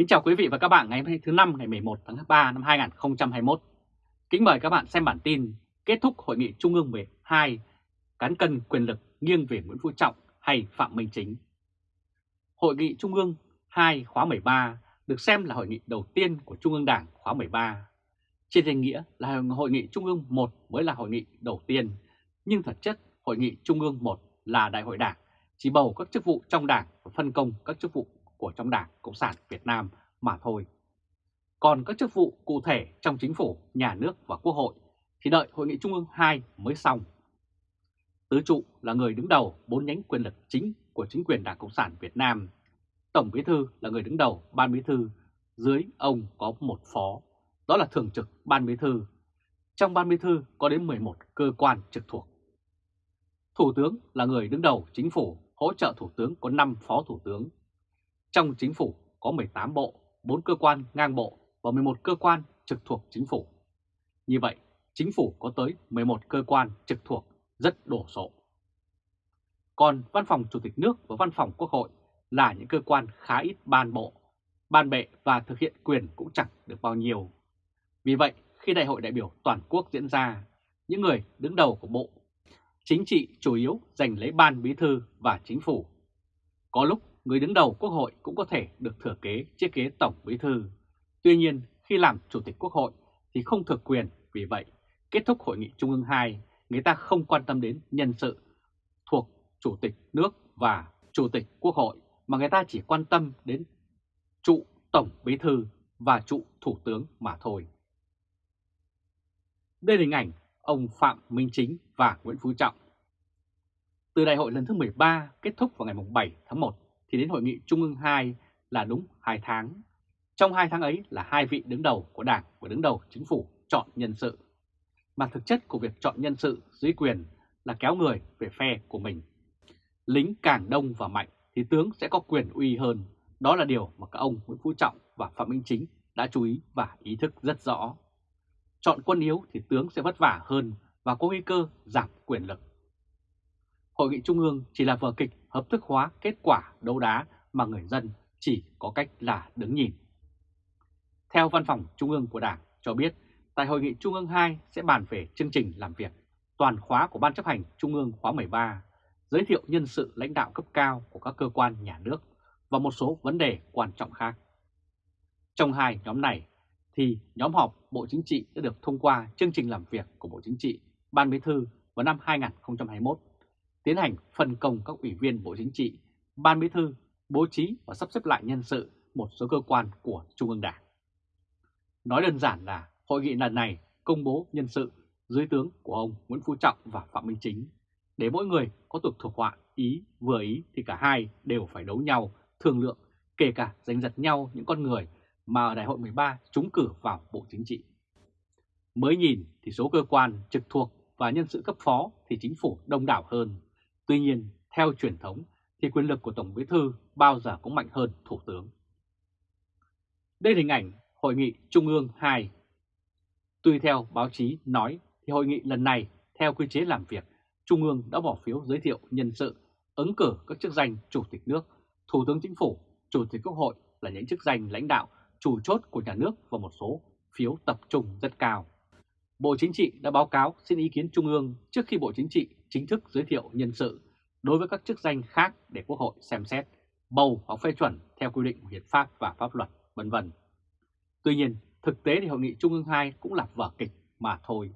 Kính chào quý vị và các bạn ngày hôm nay thứ năm ngày 11 tháng 3 năm 2021. Kính mời các bạn xem bản tin kết thúc hội nghị Trung ương 12 cán cân quyền lực nghiêng về Nguyễn Phú Trọng hay Phạm Minh Chính. Hội nghị Trung ương 2 khóa 13 được xem là hội nghị đầu tiên của Trung ương Đảng khóa 13. Trên danh nghĩa là hội nghị Trung ương 1 mới là hội nghị đầu tiên, nhưng thật chất hội nghị Trung ương 1 là đại hội đảng, chỉ bầu các chức vụ trong đảng và phân công các chức vụ của trong Đảng Cộng sản Việt Nam mà thôi. Còn các chức vụ cụ thể trong chính phủ, nhà nước và quốc hội thì đợi Hội nghị Trung ương 2 mới xong. Tứ trụ là người đứng đầu bốn nhánh quyền lực chính của chính quyền Đảng Cộng sản Việt Nam. Tổng Bí thư là người đứng đầu Ban Bí thư, dưới ông có một phó, đó là Thường trực Ban Bí thư. Trong Ban Bí thư có đến 11 cơ quan trực thuộc. Thủ tướng là người đứng đầu chính phủ, hỗ trợ Thủ tướng có 5 phó Thủ tướng. Trong chính phủ có 18 bộ, 4 cơ quan ngang bộ và 11 cơ quan trực thuộc chính phủ. Như vậy, chính phủ có tới 11 cơ quan trực thuộc rất đổ sộ. Còn văn phòng chủ tịch nước và văn phòng quốc hội là những cơ quan khá ít ban bộ, ban bệ và thực hiện quyền cũng chẳng được bao nhiêu. Vì vậy, khi đại hội đại biểu toàn quốc diễn ra, những người đứng đầu của bộ chính trị chủ yếu giành lấy ban bí thư và chính phủ. Có lúc người đứng đầu quốc hội cũng có thể được thừa kế chiếc ghế tổng bí thư. Tuy nhiên, khi làm chủ tịch quốc hội thì không thực quyền, vì vậy, kết thúc hội nghị Trung ương 2, người ta không quan tâm đến nhân sự thuộc chủ tịch nước và chủ tịch quốc hội, mà người ta chỉ quan tâm đến trụ tổng bí thư và trụ thủ tướng mà thôi. Đây là hình ảnh ông Phạm Minh Chính và Nguyễn Phú Trọng. Từ đại hội lần thứ 13 kết thúc vào ngày 7 tháng 1 thì đến hội nghị Trung ương 2 là đúng 2 tháng. Trong 2 tháng ấy là hai vị đứng đầu của Đảng và đứng đầu chính phủ chọn nhân sự. Mà thực chất của việc chọn nhân sự dưới quyền là kéo người về phe của mình. Lính càng đông và mạnh thì tướng sẽ có quyền uy hơn. Đó là điều mà các ông Nguyễn Phú Trọng và Phạm Minh Chính đã chú ý và ý thức rất rõ. Chọn quân yếu thì tướng sẽ vất vả hơn và có nguy cơ giảm quyền lực. Hội nghị Trung ương chỉ là vở kịch hợp thức hóa kết quả đấu đá mà người dân chỉ có cách là đứng nhìn. Theo Văn phòng Trung ương của Đảng cho biết, tại Hội nghị Trung ương 2 sẽ bàn về chương trình làm việc toàn khóa của Ban chấp hành Trung ương khóa 13, giới thiệu nhân sự lãnh đạo cấp cao của các cơ quan nhà nước và một số vấn đề quan trọng khác. Trong hai nhóm này thì nhóm họp Bộ Chính trị đã được thông qua chương trình làm việc của Bộ Chính trị, Ban Bí thư vào năm 2021 tiến hành phân công các ủy viên Bộ Chính trị, Ban Bí thư bố trí và sắp xếp lại nhân sự một số cơ quan của Trung ương Đảng. Nói đơn giản là hội nghị lần này công bố nhân sự dưới tướng của ông Nguyễn Phú Trọng và Phạm Minh Chính. Để mỗi người có tục thuộc họa ý vừa ý thì cả hai đều phải đấu nhau, thương lượng, kể cả giành giật nhau những con người mà ở đại hội 13 trúng cử vào Bộ Chính trị. Mới nhìn thì số cơ quan trực thuộc và nhân sự cấp phó thì chính phủ đông đảo hơn, Tuy nhiên, theo truyền thống thì quyền lực của Tổng Bí Thư bao giờ cũng mạnh hơn Thủ tướng. Đây là hình ảnh Hội nghị Trung ương 2. Tuy theo báo chí nói thì hội nghị lần này theo quy chế làm việc, Trung ương đã bỏ phiếu giới thiệu nhân sự, ứng cử các chức danh Chủ tịch nước, Thủ tướng Chính phủ, Chủ tịch Quốc hội là những chức danh lãnh đạo chủ chốt của nhà nước và một số phiếu tập trung rất cao. Bộ Chính trị đã báo cáo xin ý kiến Trung ương trước khi Bộ Chính trị chính thức giới thiệu nhân sự đối với các chức danh khác để Quốc hội xem xét, bầu hoặc phê chuẩn theo quy định của hiến pháp và pháp luật, vân vân. Tuy nhiên, thực tế thì Hội nghị Trung ương 2 cũng là vở kịch mà thôi.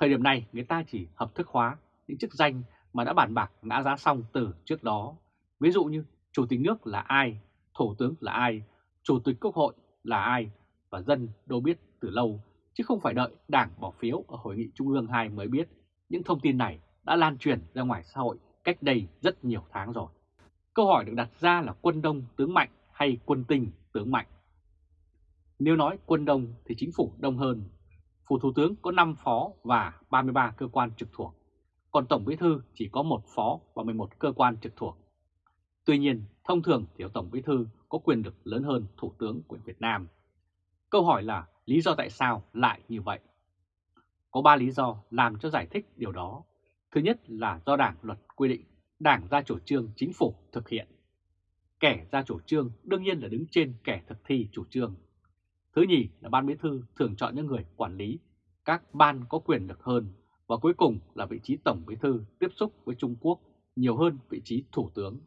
Thời điểm này người ta chỉ hợp thức hóa những chức danh mà đã bàn bạc ngã giá xong từ trước đó. Ví dụ như Chủ tịch nước là ai, Thủ tướng là ai, Chủ tịch Quốc hội là ai và dân đâu biết từ lâu chứ không phải đợi Đảng bỏ phiếu ở Hội nghị Trung ương 2 mới biết những thông tin này đã lan truyền ra ngoài xã hội cách đây rất nhiều tháng rồi. Câu hỏi được đặt ra là quân đông tướng mạnh hay quân tinh tướng mạnh? Nếu nói quân đông thì chính phủ đông hơn. Phủ Thủ tướng có 5 phó và 33 cơ quan trực thuộc, còn Tổng Bí Thư chỉ có một phó và 11 cơ quan trực thuộc. Tuy nhiên, thông thường thì Tổng Bí Thư có quyền lực lớn hơn Thủ tướng của Việt Nam. Câu hỏi là lý do tại sao lại như vậy? Có 3 lý do làm cho giải thích điều đó. Thứ nhất là do Đảng luật quy định, Đảng ra chủ trương chính phủ thực hiện. kẻ ra chủ trương đương nhiên là đứng trên kẻ thực thi chủ trương. Thứ nhì là ban bí thư thường chọn những người quản lý, các ban có quyền lực hơn và cuối cùng là vị trí tổng bí thư tiếp xúc với Trung Quốc nhiều hơn vị trí thủ tướng.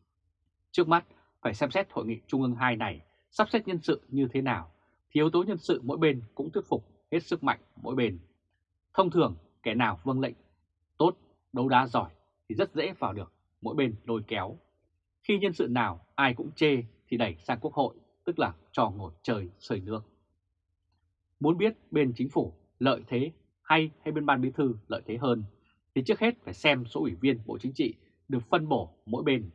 Trước mắt phải xem xét hội nghị Trung ương 2 này sắp xếp nhân sự như thế nào, thì yếu tố nhân sự mỗi bên cũng thuyết phục hết sức mạnh mỗi bên. Thông thường kẻ nào vâng lệnh tốt, đấu đá giỏi thì rất dễ vào được mỗi bên lôi kéo. Khi nhân sự nào ai cũng chê thì đẩy sang quốc hội, tức là trò ngồi trời sơi nước. Muốn biết bên chính phủ lợi thế hay hay bên ban bí thư lợi thế hơn, thì trước hết phải xem số ủy viên Bộ Chính trị được phân bổ mỗi bên.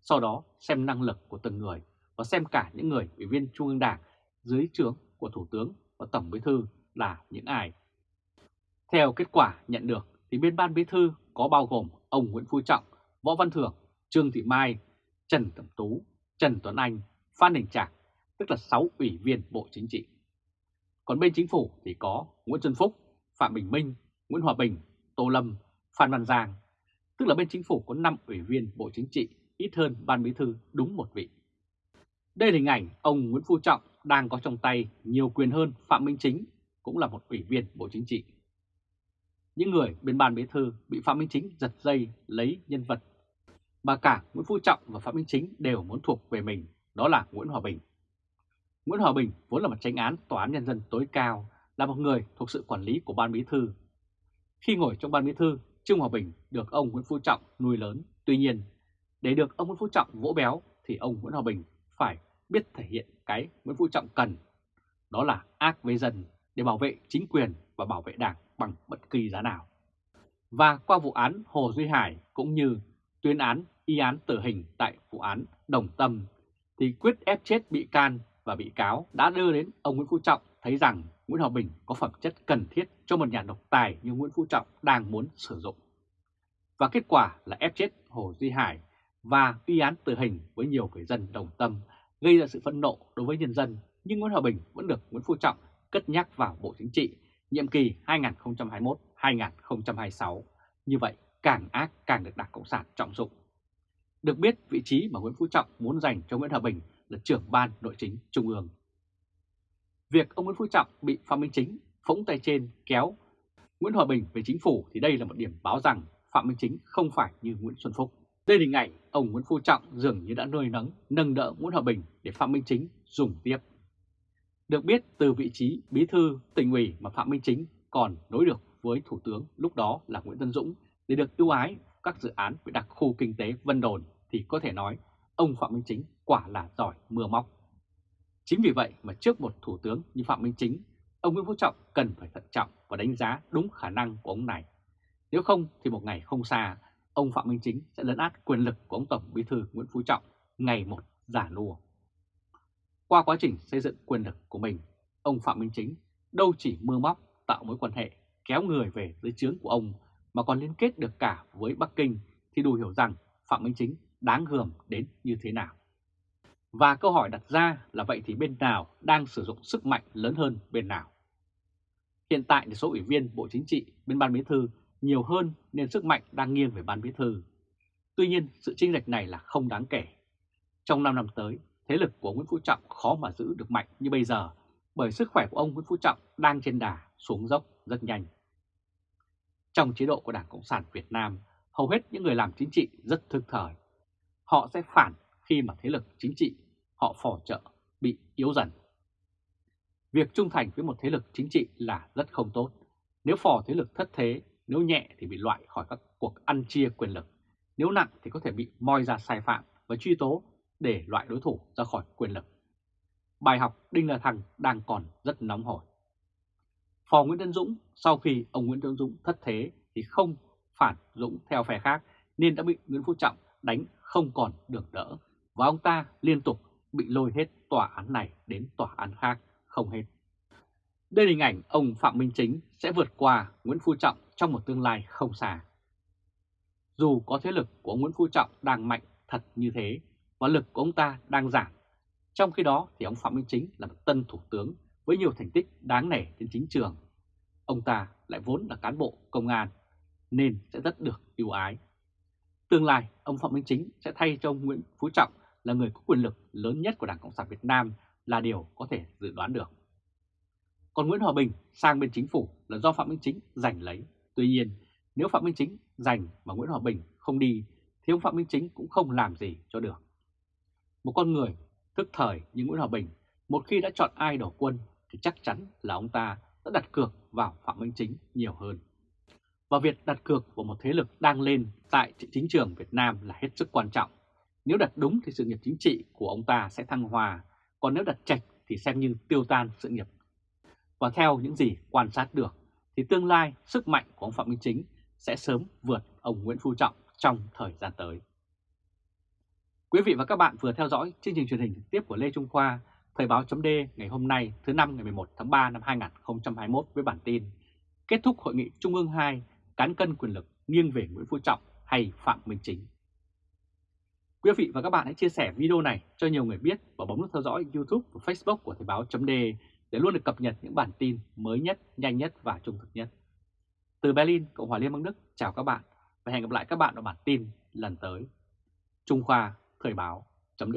Sau đó xem năng lực của từng người và xem cả những người ủy viên Trung ương Đảng dưới trướng của Thủ tướng và Tổng bí thư là những ai. Theo kết quả nhận được thì bên ban bí thư có bao gồm ông Nguyễn Phú Trọng, Võ Văn Thưởng, Trương Thị Mai, Trần Cẩm Tú, Trần Tuấn Anh, Phan Đình Trạc, tức là 6 ủy viên Bộ Chính trị. Còn bên chính phủ thì có Nguyễn Xuân Phúc, Phạm Bình Minh, Nguyễn Hòa Bình, Tô Lâm, Phan Văn Giang, tức là bên chính phủ có 5 ủy viên Bộ Chính trị, ít hơn ban bí thư đúng một vị. Đây là hình ảnh ông Nguyễn Phú Trọng đang có trong tay nhiều quyền hơn Phạm Minh Chính, cũng là một ủy viên Bộ Chính trị. Những người bên ban bí thư bị Phạm Minh Chính giật dây lấy nhân vật bà cả Nguyễn Phú Trọng và Phạm Minh Chính đều muốn thuộc về mình, đó là Nguyễn Hòa Bình. Nguyễn Hòa Bình vốn là một tranh án tòa án nhân dân tối cao, là một người thuộc sự quản lý của ban bí thư. Khi ngồi trong ban bí thư, Trương Hòa Bình được ông Nguyễn Phú Trọng nuôi lớn. Tuy nhiên, để được ông Nguyễn Phú Trọng vỗ béo thì ông Nguyễn Hòa Bình phải biết thể hiện cái Nguyễn Phú Trọng cần. Đó là ác với dân để bảo vệ chính quyền và bảo vệ đảng bằng bất kỳ giá nào. Và qua vụ án Hồ Duy Hải cũng như tuyên án y án tử hình tại vụ án Đồng Tâm thì quyết ép chết bị can và bị cáo đã đưa đến ông Nguyễn Phú Trọng thấy rằng Nguyễn Hòa Bình có phẩm chất cần thiết cho một nhà độc tài như Nguyễn Phú Trọng đang muốn sử dụng. Và kết quả là ép chết Hồ Duy Hải và y án tử hình với nhiều người dân đồng tâm gây ra sự phẫn nộ đối với nhân dân, nhưng Nguyễn Hòa Bình vẫn được Nguyễn Phú Trọng cất nhắc vào Bộ Chính trị nhiệm kỳ 2021-2026. Như vậy, càng ác càng được Đảng Cộng sản trọng dụng. Được biết, vị trí mà Nguyễn Phú Trọng muốn dành cho Nguyễn Hòa Bình là trưởng ban nội chính Trung ương. Việc ông Nguyễn Phú Trọng bị Phạm Minh Chính phóng tay trên kéo Nguyễn Hòa Bình về chính phủ thì đây là một điểm báo rằng Phạm Minh Chính không phải như Nguyễn Xuân Phúc. Đây là hình ảnh ông Nguyễn Phú Trọng dường như đã nuôi nấng, nâng đỡ Nguyễn Hòa Bình để Phạm Minh Chính dùng tiếp. Được biết từ vị trí bí thư tỉnh ủy mà Phạm Minh Chính còn nối được với Thủ tướng lúc đó là Nguyễn Tân Dũng để được ưu ái các dự án về đặc khu kinh tế Vân Đồn thì có thể nói ông Phạm Minh Chính quả là giỏi mưa móc. Chính vì vậy mà trước một thủ tướng như Phạm Minh Chính, ông Nguyễn Phú Trọng cần phải thận trọng và đánh giá đúng khả năng của ông này. Nếu không thì một ngày không xa, ông Phạm Minh Chính sẽ lấn át quyền lực của ông Tổng Bí thư Nguyễn Phú Trọng ngày một giả lùa qua quá trình xây dựng quyền lực của mình, ông Phạm Minh Chính đâu chỉ mưa móc tạo mối quan hệ kéo người về dưới trướng của ông mà còn liên kết được cả với Bắc Kinh thì đủ hiểu rằng Phạm Minh Chính đáng gờm đến như thế nào. Và câu hỏi đặt ra là vậy thì bên nào đang sử dụng sức mạnh lớn hơn bên nào? Hiện tại thì số ủy viên Bộ Chính trị bên Ban Bí Thư nhiều hơn nên sức mạnh đang nghiêng về Ban Bí Thư. Tuy nhiên sự chênh lệch này là không đáng kể. Trong 5 năm tới, thế lực của Nguyễn Phú Trọng khó mà giữ được mạnh như bây giờ bởi sức khỏe của ông Nguyễn Phú Trọng đang trên đà xuống dốc rất nhanh. Trong chế độ của Đảng Cộng sản Việt Nam, hầu hết những người làm chính trị rất thực thời. Họ sẽ phản khi mà thế lực chính trị họ phò trợ bị yếu dần. Việc trung thành với một thế lực chính trị là rất không tốt. Nếu phò thế lực thất thế, nếu nhẹ thì bị loại khỏi các cuộc ăn chia quyền lực. Nếu nặng thì có thể bị moi ra sai phạm và truy tố để loại đối thủ ra khỏi quyền lực. Bài học Đinh La Thăng đang còn rất nóng hổi. Phò Nguyễn Tân Dũng, sau khi ông Nguyễn Tân Dũng thất thế thì không phản Dũng theo phe khác, nên đã bị Nguyễn Phú Trọng đánh không còn được đỡ và ông ta liên tục bị lôi hết tòa án này đến tòa án khác, không hết. Đây là hình ảnh ông Phạm Minh Chính sẽ vượt qua Nguyễn Phú Trọng trong một tương lai không xa. Dù có thế lực của Nguyễn Phú Trọng đang mạnh thật như thế và lực của ông ta đang giảm, trong khi đó thì ông Phạm Minh Chính là một tân thủ tướng với nhiều thành tích đáng nể trên chính trường. Ông ta lại vốn là cán bộ công an nên sẽ rất được ưu ái. Tương lai, ông Phạm Minh Chính sẽ thay cho ông Nguyễn Phú Trọng là người có quyền lực lớn nhất của Đảng Cộng sản Việt Nam là điều có thể dự đoán được. Còn Nguyễn Hòa Bình sang bên chính phủ là do Phạm Minh Chính giành lấy. Tuy nhiên, nếu Phạm Minh Chính giành mà Nguyễn Hòa Bình không đi, thì ông Phạm Minh Chính cũng không làm gì cho được. Một con người thức thời như Nguyễn Hòa Bình, một khi đã chọn ai đổ quân thì chắc chắn là ông ta đã đặt cược vào Phạm Minh Chính nhiều hơn. Và việc đặt cược vào một thế lực đang lên tại chính trường Việt Nam là hết sức quan trọng. Nếu đặt đúng thì sự nghiệp chính trị của ông ta sẽ thăng hòa, còn nếu đặt chạch thì xem như tiêu tan sự nghiệp. Và theo những gì quan sát được, thì tương lai sức mạnh của ông Phạm Minh Chính sẽ sớm vượt ông Nguyễn Phú Trọng trong thời gian tới. Quý vị và các bạn vừa theo dõi chương trình truyền hình trực tiếp của Lê Trung Khoa, Thời báo chấm ngày hôm nay thứ năm ngày 11 tháng 3 năm 2021 với bản tin Kết thúc Hội nghị Trung ương 2 cán cân quyền lực nghiêng về Nguyễn Phú Trọng hay Phạm Minh Chính. Quý vị và các bạn hãy chia sẻ video này cho nhiều người biết và bấm nút theo dõi YouTube và Facebook của Thời báo chấm để luôn được cập nhật những bản tin mới nhất, nhanh nhất và trung thực nhất. Từ Berlin, Cộng hòa Liên bang Đức, chào các bạn và hẹn gặp lại các bạn ở bản tin lần tới. Trung Khoa Thời báo chấm